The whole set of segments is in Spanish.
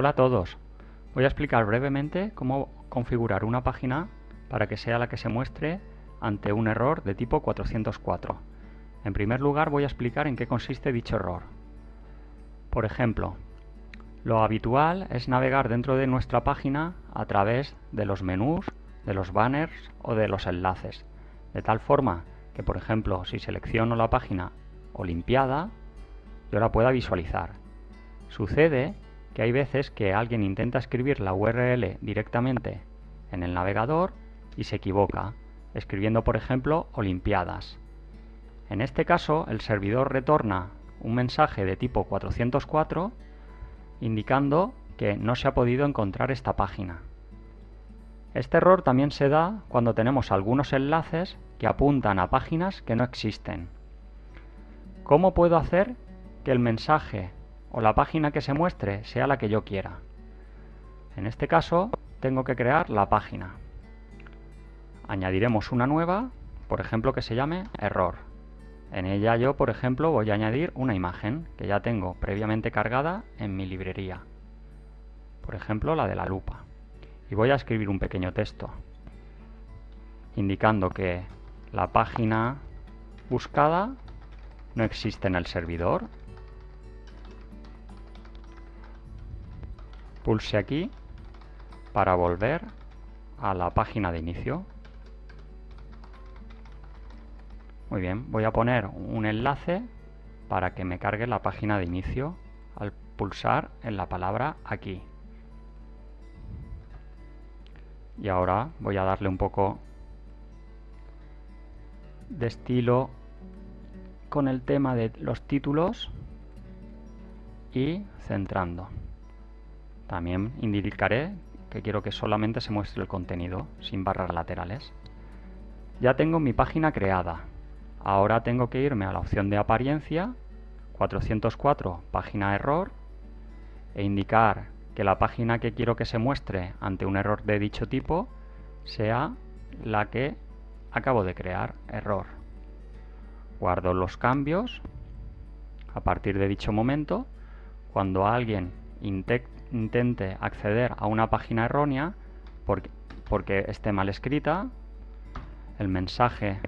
Hola a todos. Voy a explicar brevemente cómo configurar una página para que sea la que se muestre ante un error de tipo 404. En primer lugar voy a explicar en qué consiste dicho error. Por ejemplo, lo habitual es navegar dentro de nuestra página a través de los menús, de los banners o de los enlaces, de tal forma que, por ejemplo, si selecciono la página Olimpiada, yo la pueda visualizar. Sucede que hay veces que alguien intenta escribir la URL directamente en el navegador y se equivoca, escribiendo por ejemplo Olimpiadas. En este caso el servidor retorna un mensaje de tipo 404 indicando que no se ha podido encontrar esta página. Este error también se da cuando tenemos algunos enlaces que apuntan a páginas que no existen. ¿Cómo puedo hacer que el mensaje o la página que se muestre sea la que yo quiera. En este caso tengo que crear la página. Añadiremos una nueva, por ejemplo que se llame error. En ella yo, por ejemplo, voy a añadir una imagen que ya tengo previamente cargada en mi librería. Por ejemplo, la de la lupa. Y voy a escribir un pequeño texto indicando que la página buscada no existe en el servidor Pulse aquí para volver a la página de inicio. Muy bien, voy a poner un enlace para que me cargue la página de inicio al pulsar en la palabra aquí. Y ahora voy a darle un poco de estilo con el tema de los títulos y centrando. También indicaré que quiero que solamente se muestre el contenido, sin barras laterales. Ya tengo mi página creada. Ahora tengo que irme a la opción de apariencia, 404, página error, e indicar que la página que quiero que se muestre ante un error de dicho tipo sea la que acabo de crear, error. Guardo los cambios. A partir de dicho momento, cuando alguien intente acceder a una página errónea porque, esté mal escrita, el mensaje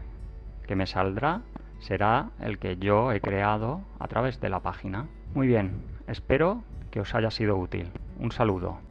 que me saldrá será el que yo he creado a través de la página. Muy bien, espero que os haya sido útil. Un saludo.